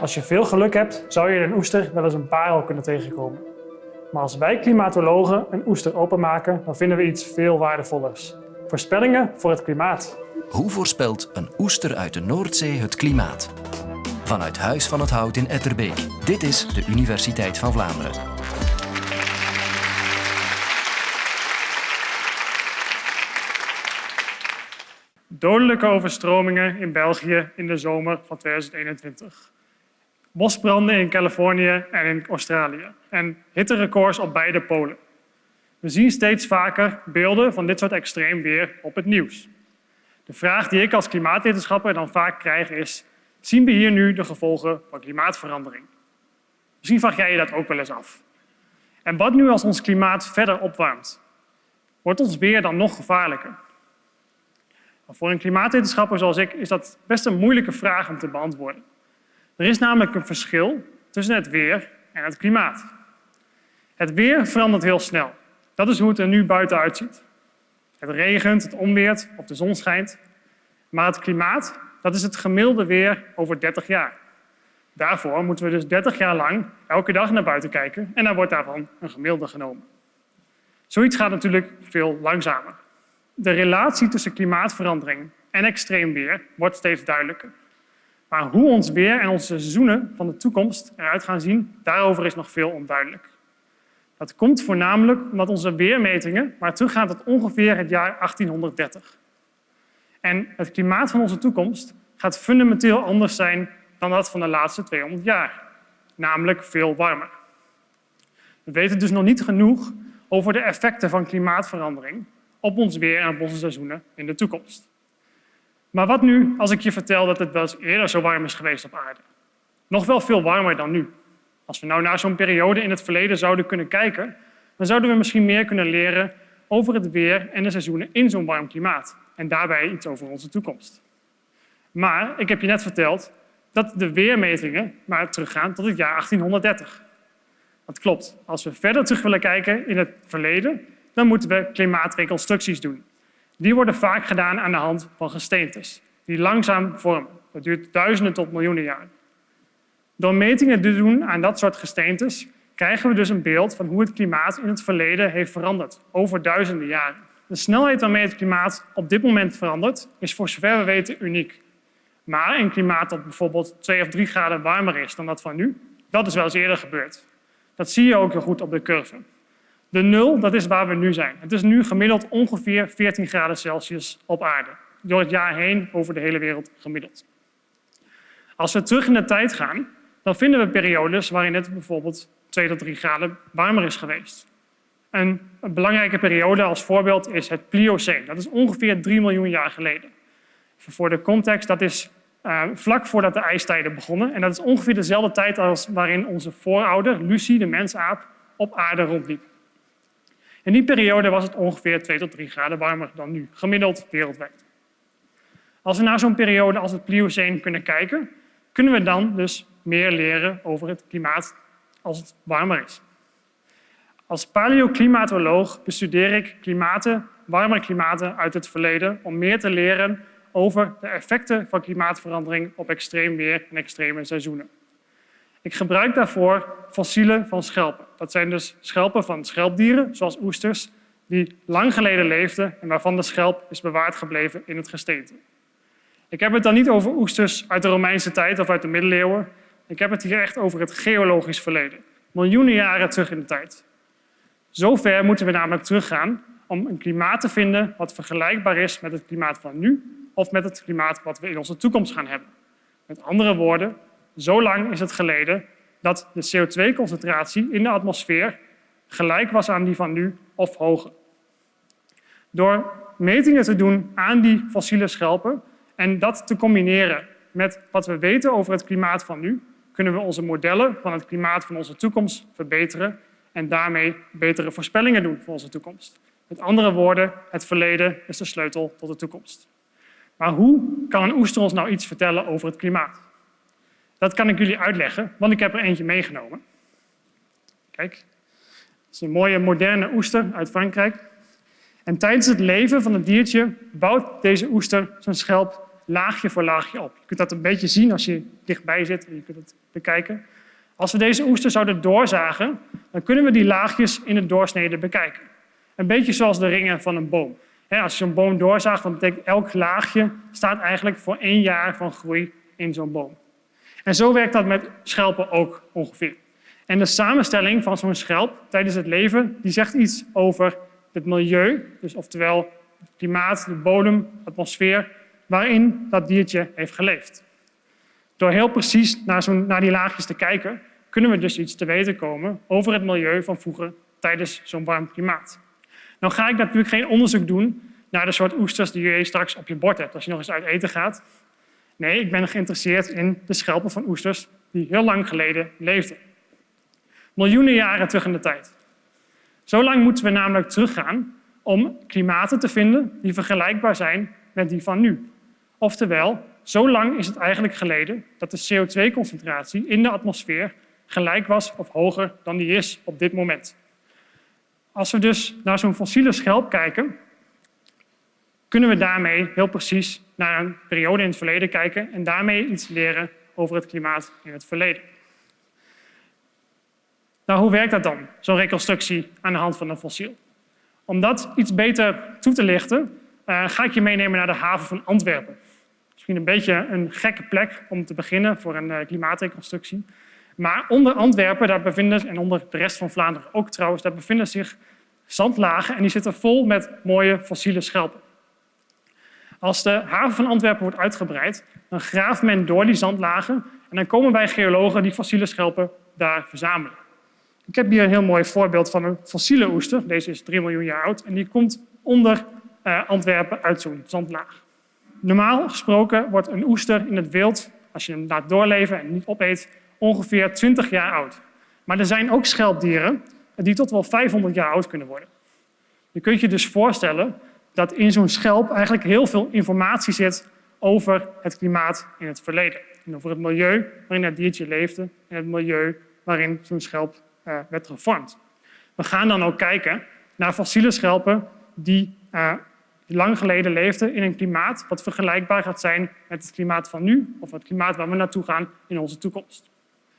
Als je veel geluk hebt, zou je in een oester wel eens een parel kunnen tegenkomen. Maar als wij klimatologen een oester openmaken, dan vinden we iets veel waardevollers. Voorspellingen voor het klimaat. Hoe voorspelt een oester uit de Noordzee het klimaat? Vanuit Huis van het Hout in Etterbeek. Dit is de Universiteit van Vlaanderen. Dodelijke overstromingen in België in de zomer van 2021. Bosbranden in Californië en in Australië. En hitterecords op beide polen. We zien steeds vaker beelden van dit soort extreem weer op het nieuws. De vraag die ik als klimaatwetenschapper dan vaak krijg is, zien we hier nu de gevolgen van klimaatverandering? Misschien vraag jij je dat ook wel eens af. En wat nu als ons klimaat verder opwarmt? Wordt ons weer dan nog gevaarlijker? Voor een klimaatwetenschapper zoals ik is dat best een moeilijke vraag om te beantwoorden. Er is namelijk een verschil tussen het weer en het klimaat. Het weer verandert heel snel. Dat is hoe het er nu buiten uitziet. Het regent, het onweert of de zon schijnt. Maar het klimaat, dat is het gemiddelde weer over 30 jaar. Daarvoor moeten we dus 30 jaar lang elke dag naar buiten kijken en dan wordt daarvan een gemiddelde genomen. Zoiets gaat natuurlijk veel langzamer. De relatie tussen klimaatverandering en extreem weer wordt steeds duidelijker. Maar hoe ons weer en onze seizoenen van de toekomst eruit gaan zien, daarover is nog veel onduidelijk. Dat komt voornamelijk omdat onze weermetingen maar teruggaan tot ongeveer het jaar 1830. En het klimaat van onze toekomst gaat fundamenteel anders zijn dan dat van de laatste 200 jaar. Namelijk veel warmer. We weten dus nog niet genoeg over de effecten van klimaatverandering op ons weer en op onze seizoenen in de toekomst. Maar wat nu als ik je vertel dat het wel eens eerder zo warm is geweest op aarde? Nog wel veel warmer dan nu. Als we nou naar zo'n periode in het verleden zouden kunnen kijken, dan zouden we misschien meer kunnen leren over het weer en de seizoenen in zo'n warm klimaat. En daarbij iets over onze toekomst. Maar ik heb je net verteld dat de weermetingen maar teruggaan tot het jaar 1830. Dat klopt. Als we verder terug willen kijken in het verleden, dan moeten we klimaatreconstructies doen. Die worden vaak gedaan aan de hand van gesteentes, die langzaam vormen. Dat duurt duizenden tot miljoenen jaren. Door metingen te doen aan dat soort gesteentes krijgen we dus een beeld van hoe het klimaat in het verleden heeft veranderd, over duizenden jaren. De snelheid waarmee het klimaat op dit moment verandert, is voor zover we weten uniek. Maar een klimaat dat bijvoorbeeld 2 of 3 graden warmer is dan dat van nu, dat is wel eens eerder gebeurd. Dat zie je ook heel goed op de curve. De nul, dat is waar we nu zijn. Het is nu gemiddeld ongeveer 14 graden Celsius op aarde. Door het jaar heen over de hele wereld gemiddeld. Als we terug in de tijd gaan, dan vinden we periodes waarin het bijvoorbeeld 2 tot 3 graden warmer is geweest. Een, belangrijke periode als voorbeeld is het Pliocene. Dat is ongeveer 3 miljoen jaar geleden. Voor de context, dat is uh, vlak voordat de ijstijden begonnen. En dat is ongeveer dezelfde tijd als waarin onze voorouder, Lucie, de mensaap, op aarde rondliep. In die periode was het ongeveer 2 tot 3 graden warmer dan nu, gemiddeld wereldwijd. Als we naar zo'n periode als het Pliocene kunnen kijken, kunnen we dan dus meer leren over het klimaat als het warmer is. Als paleoclimatoloog bestudeer ik klimaten, warme klimaten uit het verleden om meer te leren over de effecten van klimaatverandering op extreem weer en extreme seizoenen. Ik gebruik daarvoor fossielen van schelpen. Dat zijn dus schelpen van schelpdieren, zoals oesters, die lang geleden leefden en waarvan de schelp is bewaard gebleven in het gesteente. Ik heb het dan niet over oesters uit de Romeinse tijd of uit de middeleeuwen. Ik heb het hier echt over het geologisch verleden. Miljoenen jaren terug in de tijd. Zo ver moeten we namelijk teruggaan om een klimaat te vinden wat vergelijkbaar is met het klimaat van nu of met het klimaat wat we in onze toekomst gaan hebben. Met andere woorden, zo lang is het geleden dat de CO2-concentratie in de atmosfeer gelijk was aan die van nu of hoger. Door metingen te doen aan die fossiele schelpen en dat te combineren met wat we weten over het klimaat van nu, kunnen we onze modellen van het klimaat van onze toekomst verbeteren en daarmee betere voorspellingen doen voor onze toekomst. Met andere woorden, het verleden is de sleutel tot de toekomst. Maar hoe kan een oester ons nou iets vertellen over het klimaat? Dat kan ik jullie uitleggen, want ik heb er eentje meegenomen. Kijk, het is een mooie moderne oester uit Frankrijk. En tijdens het leven van het diertje bouwt deze oester zijn schelp laagje voor laagje op. Je kunt dat een beetje zien als je dichtbij zit en je kunt het bekijken. Als we deze oester zouden doorzagen, dan kunnen we die laagjes in het doorsnede bekijken. Een beetje zoals de ringen van een boom. Als je een boom doorzaagt, dan betekent elk laagje staat eigenlijk voor één jaar van groei in zo'n boom. En zo werkt dat met schelpen ook ongeveer. En de samenstelling van zo'n schelp tijdens het leven, die zegt iets over het milieu, dus oftewel het klimaat, de bodem, de atmosfeer, waarin dat diertje heeft geleefd. Door heel precies naar, naar die laagjes te kijken, kunnen we dus iets te weten komen over het milieu van vroeger tijdens zo'n warm klimaat. Nou ga ik natuurlijk geen onderzoek doen naar de soort oesters die je straks op je bord hebt als je nog eens uit eten gaat. Nee, ik ben geïnteresseerd in de schelpen van oesters die heel lang geleden leefden. Miljoenen jaren terug in de tijd. Zo lang moeten we namelijk teruggaan om klimaten te vinden die vergelijkbaar zijn met die van nu. Oftewel, zo lang is het eigenlijk geleden dat de CO2-concentratie in de atmosfeer gelijk was of hoger dan die is op dit moment. Als we dus naar zo'n fossiele schelp kijken, kunnen we daarmee heel precies naar een periode in het verleden kijken en daarmee iets leren over het klimaat in het verleden. Nou, hoe werkt dat dan, zo'n reconstructie aan de hand van een fossiel? Om dat iets beter toe te lichten, uh, ga ik je meenemen naar de haven van Antwerpen. Misschien een beetje een gekke plek om te beginnen voor een uh, klimaatreconstructie. Maar onder Antwerpen, daar bevinden, en onder de rest van Vlaanderen ook trouwens, daar bevinden zich zandlagen en die zitten vol met mooie fossiele schelpen. Als de haven van Antwerpen wordt uitgebreid, dan graaft men door die zandlagen en dan komen wij geologen die fossiele schelpen daar verzamelen. Ik heb hier een heel mooi voorbeeld van een fossiele oester. Deze is 3 miljoen jaar oud en die komt onder uh, Antwerpen uit zo'n zandlaag. Normaal gesproken wordt een oester in het wild, als je hem laat doorleven en niet opeet, ongeveer 20 jaar oud. Maar er zijn ook schelpdieren die tot wel 500 jaar oud kunnen worden. Je kunt je dus voorstellen dat in zo'n schelp eigenlijk heel veel informatie zit over het klimaat in het verleden. En over het milieu waarin dat diertje leefde en het milieu waarin zo'n schelp uh, werd gevormd. We gaan dan ook kijken naar fossiele schelpen die uh, lang geleden leefden in een klimaat wat vergelijkbaar gaat zijn met het klimaat van nu of het klimaat waar we naartoe gaan in onze toekomst.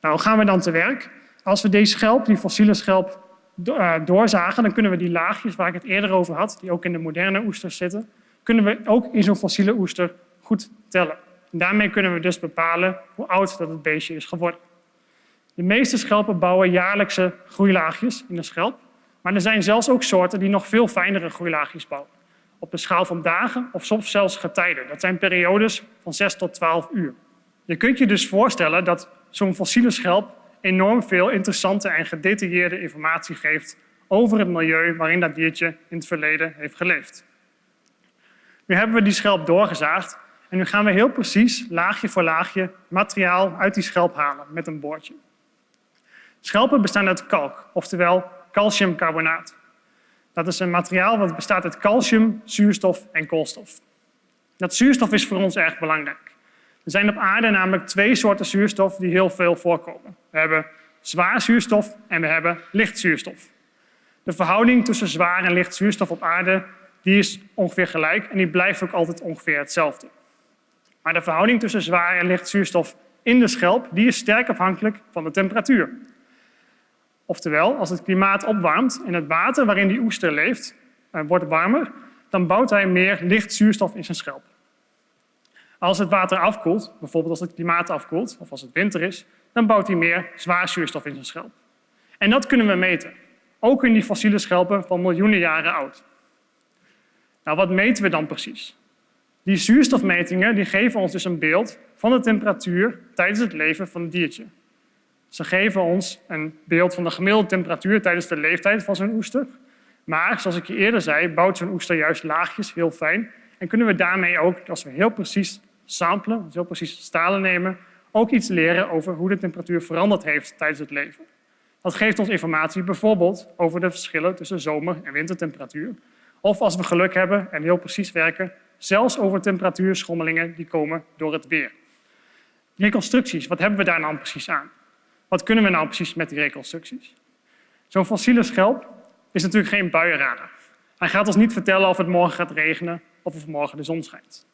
Nou, gaan we dan te werk? Als we deze schelp, die fossiele schelp, uh, doorzagen, dan kunnen we die laagjes waar ik het eerder over had, die ook in de moderne oesters zitten, kunnen we ook in zo'n fossiele oester goed tellen. En daarmee kunnen we dus bepalen hoe oud dat het beestje is geworden. De meeste schelpen bouwen jaarlijkse groeilaagjes in de schelp, maar er zijn zelfs ook soorten die nog veel fijnere groeilaagjes bouwen. Op de schaal van dagen of soms zelfs getijden. Dat zijn periodes van 6 tot 12 uur. Je kunt je dus voorstellen dat zo'n fossiele schelp enorm veel interessante en gedetailleerde informatie geeft over het milieu waarin dat diertje in het verleden heeft geleefd. Nu hebben we die schelp doorgezaagd en nu gaan we heel precies laagje voor laagje materiaal uit die schelp halen met een boordje. Schelpen bestaan uit kalk, oftewel calciumcarbonaat. Dat is een materiaal dat bestaat uit calcium, zuurstof en koolstof. Dat zuurstof is voor ons erg belangrijk. Er zijn op aarde namelijk twee soorten zuurstof die heel veel voorkomen. We hebben zwaar zuurstof en we hebben licht zuurstof. De verhouding tussen zwaar en licht zuurstof op aarde die is ongeveer gelijk en die blijft ook altijd ongeveer hetzelfde. Maar de verhouding tussen zwaar en licht zuurstof in de schelp die is sterk afhankelijk van de temperatuur. Oftewel, als het klimaat opwarmt en het water waarin die oester leeft eh, wordt warmer, dan bouwt hij meer licht zuurstof in zijn schelp. Als het water afkoelt, bijvoorbeeld als het klimaat afkoelt of als het winter is, dan bouwt hij meer zwaar zuurstof in zijn schelp. En dat kunnen we meten, ook in die fossiele schelpen van miljoenen jaren oud. Nou, wat meten we dan precies? Die zuurstofmetingen die geven ons dus een beeld van de temperatuur tijdens het leven van het diertje. Ze geven ons een beeld van de gemiddelde temperatuur tijdens de leeftijd van zo'n oester. Maar, zoals ik je eerder zei, bouwt zo'n oester juist laagjes heel fijn. En kunnen we daarmee ook, als we heel precies samplen, dus heel precies stalen nemen, ook iets leren over hoe de temperatuur veranderd heeft tijdens het leven. Dat geeft ons informatie bijvoorbeeld over de verschillen tussen zomer- en wintertemperatuur. Of als we geluk hebben en heel precies werken, zelfs over temperatuurschommelingen die komen door het weer. Reconstructies, wat hebben we daar nou precies aan? Wat kunnen we nou precies met die reconstructies? Zo'n fossiele schelp is natuurlijk geen buienradar. Hij gaat ons niet vertellen of het morgen gaat regenen of of morgen de zon schijnt.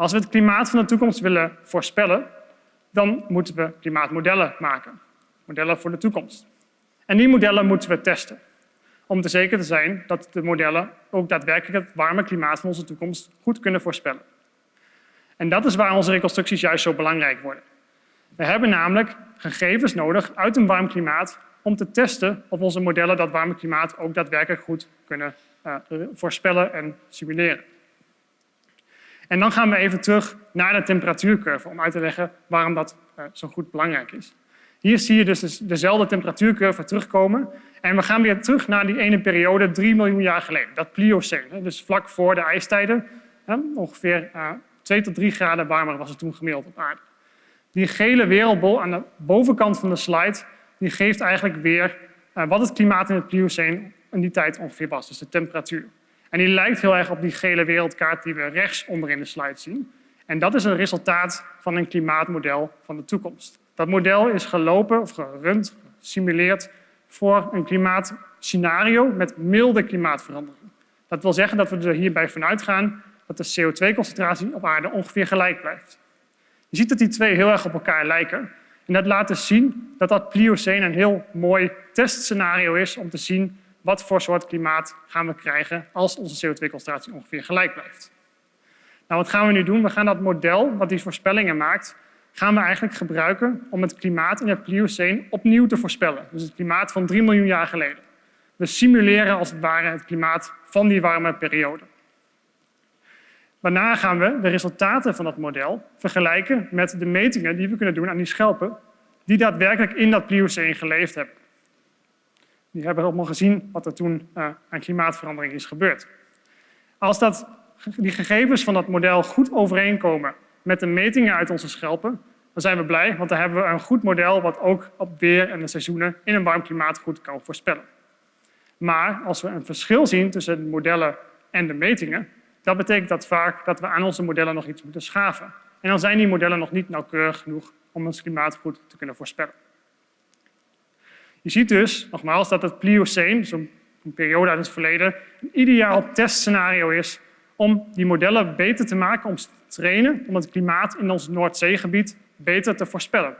Als we het klimaat van de toekomst willen voorspellen, dan moeten we klimaatmodellen maken. Modellen voor de toekomst. En die modellen moeten we testen. Om te zeker te zijn dat de modellen ook daadwerkelijk het warme klimaat van onze toekomst goed kunnen voorspellen. En dat is waar onze reconstructies juist zo belangrijk worden. We hebben namelijk gegevens nodig uit een warm klimaat om te testen of onze modellen dat warme klimaat ook daadwerkelijk goed kunnen uh, voorspellen en simuleren. En dan gaan we even terug naar de temperatuurcurve om uit te leggen waarom dat uh, zo goed belangrijk is. Hier zie je dus dezelfde temperatuurcurve terugkomen. En we gaan weer terug naar die ene periode, 3 miljoen jaar geleden, dat Pliocene. Dus vlak voor de ijstijden, ongeveer uh, 2 tot 3 graden warmer was het toen gemiddeld op aarde. Die gele wereldbol aan de bovenkant van de slide die geeft eigenlijk weer uh, wat het klimaat in het Pliocene in die tijd ongeveer was, dus de temperatuur. En die lijkt heel erg op die gele wereldkaart die we rechts onder in de slide zien. En dat is een resultaat van een klimaatmodel van de toekomst. Dat model is gelopen of gerund, gesimuleerd voor een klimaatscenario met milde klimaatverandering. Dat wil zeggen dat we er hierbij vanuit gaan dat de CO2-concentratie op aarde ongeveer gelijk blijft. Je ziet dat die twee heel erg op elkaar lijken. En dat laat dus zien dat dat Pliocene een heel mooi testscenario is om te zien wat voor soort klimaat gaan we krijgen als onze CO2-concentratie ongeveer gelijk blijft. Nou, wat gaan we nu doen? We gaan dat model wat die voorspellingen maakt, gaan we eigenlijk gebruiken om het klimaat in het Pliocene opnieuw te voorspellen. Dus het klimaat van 3 miljoen jaar geleden. We simuleren als het ware het klimaat van die warme periode. Waarna gaan we de resultaten van dat model vergelijken met de metingen die we kunnen doen aan die schelpen die daadwerkelijk in dat Pliocene geleefd hebben. Die hebben allemaal gezien wat er toen uh, aan klimaatverandering is gebeurd. Als dat, die gegevens van dat model goed overeenkomen met de metingen uit onze schelpen, dan zijn we blij, want dan hebben we een goed model wat ook op weer en de seizoenen in een warm klimaat goed kan voorspellen. Maar als we een verschil zien tussen de modellen en de metingen, dat betekent dat vaak dat we aan onze modellen nog iets moeten schaven. En dan zijn die modellen nog niet nauwkeurig genoeg om ons klimaat goed te kunnen voorspellen. Je ziet dus, nogmaals, dat het Pliocene, zo'n periode uit het verleden, een ideaal testscenario is om die modellen beter te maken, om te trainen, om het klimaat in ons Noordzeegebied beter te voorspellen.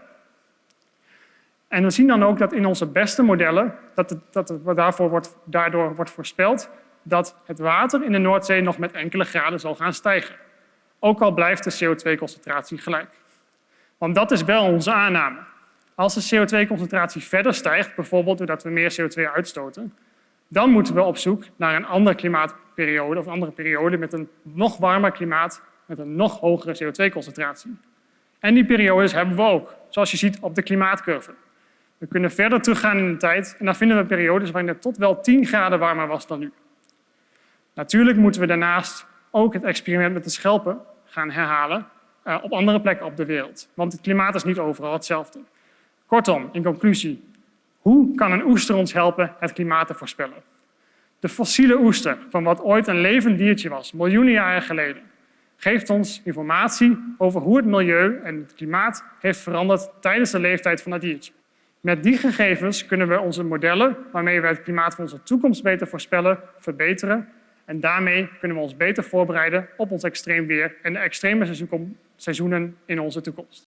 En we zien dan ook dat in onze beste modellen, dat, het, dat daarvoor wordt, daardoor wordt voorspeld, dat het water in de Noordzee nog met enkele graden zal gaan stijgen. Ook al blijft de CO2-concentratie gelijk. Want dat is wel onze aanname. Als de CO2-concentratie verder stijgt, bijvoorbeeld doordat we meer CO2 uitstoten, dan moeten we op zoek naar een andere klimaatperiode of een andere periode met een nog warmer klimaat met een nog hogere CO2-concentratie. En die periodes hebben we ook, zoals je ziet op de klimaatcurve. We kunnen verder teruggaan in de tijd en dan vinden we periodes waarin het tot wel 10 graden warmer was dan nu. Natuurlijk moeten we daarnaast ook het experiment met de schelpen gaan herhalen uh, op andere plekken op de wereld. Want het klimaat is niet overal hetzelfde. Kortom, in conclusie, hoe kan een oester ons helpen het klimaat te voorspellen? De fossiele oester, van wat ooit een levend diertje was, miljoenen jaren geleden, geeft ons informatie over hoe het milieu en het klimaat heeft veranderd tijdens de leeftijd van dat diertje. Met die gegevens kunnen we onze modellen, waarmee we het klimaat van onze toekomst beter voorspellen, verbeteren. En daarmee kunnen we ons beter voorbereiden op ons extreem weer en de extreme seizoenen in onze toekomst.